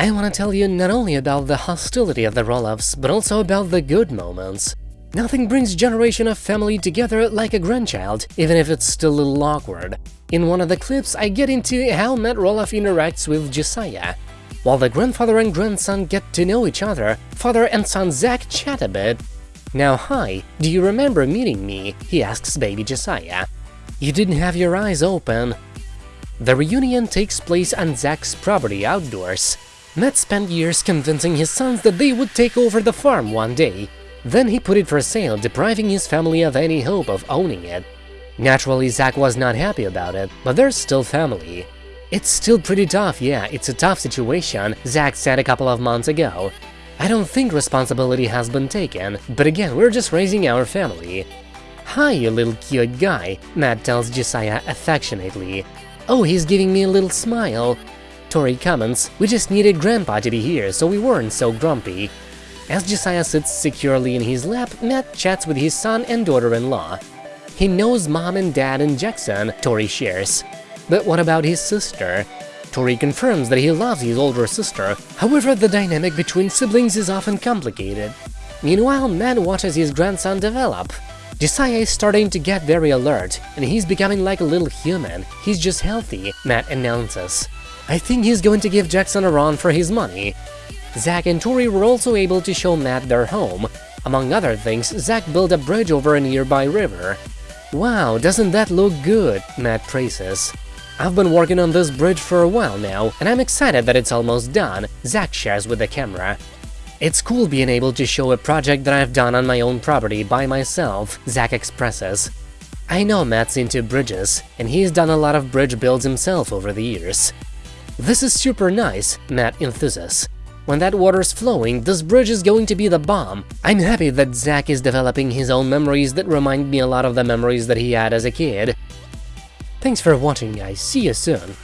I want to tell you not only about the hostility of the Roloffs, but also about the good moments. Nothing brings generation of family together like a grandchild, even if it's still a little awkward. In one of the clips, I get into how Matt Roloff interacts with Josiah. While the grandfather and grandson get to know each other, father and son Zach chat a bit. Now hi, do you remember meeting me? he asks baby Josiah. You didn't have your eyes open. The reunion takes place on Zach's property outdoors. Matt spent years convincing his sons that they would take over the farm one day. Then he put it for sale, depriving his family of any hope of owning it. Naturally, Zach was not happy about it, but they're still family. It's still pretty tough, yeah, it's a tough situation, Zach said a couple of months ago. I don't think responsibility has been taken, but again, we're just raising our family. Hi, you little cute guy, Matt tells Josiah affectionately. Oh, he's giving me a little smile. Tori comments, we just needed Grandpa to be here, so we weren't so grumpy. As Josiah sits securely in his lap, Matt chats with his son and daughter-in-law. He knows mom and dad and Jackson, Tori shares. But what about his sister? Tori confirms that he loves his older sister, however the dynamic between siblings is often complicated. Meanwhile, Matt watches his grandson develop. Josiah is starting to get very alert, and he's becoming like a little human, he's just healthy, Matt announces. I think he's going to give Jackson a run for his money. Zach and Tori were also able to show Matt their home. Among other things, Zach built a bridge over a nearby river. Wow, doesn't that look good, Matt praises. I've been working on this bridge for a while now, and I'm excited that it's almost done, Zach shares with the camera. It's cool being able to show a project that I've done on my own property by myself, Zach expresses. I know Matt's into bridges, and he's done a lot of bridge builds himself over the years. This is super nice, Matt enthuses. When that water's flowing, this bridge is going to be the bomb. I'm happy that Zach is developing his own memories that remind me a lot of the memories that he had as a kid. Thanks for watching guys, see you soon!